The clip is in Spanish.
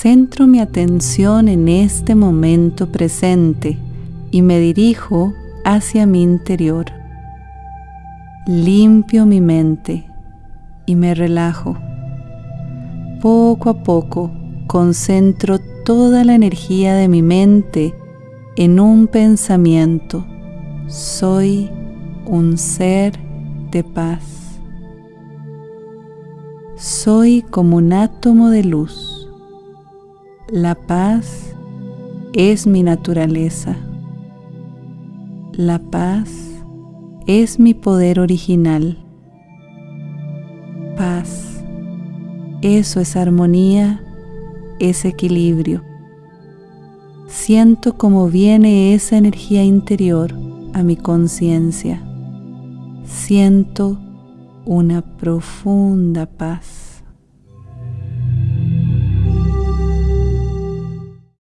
Centro mi atención en este momento presente y me dirijo hacia mi interior. Limpio mi mente y me relajo. Poco a poco concentro toda la energía de mi mente en un pensamiento. Soy un ser de paz. Soy como un átomo de luz. La paz es mi naturaleza. La paz es mi poder original. Paz. Eso es armonía, es equilibrio. Siento cómo viene esa energía interior a mi conciencia. Siento una profunda paz.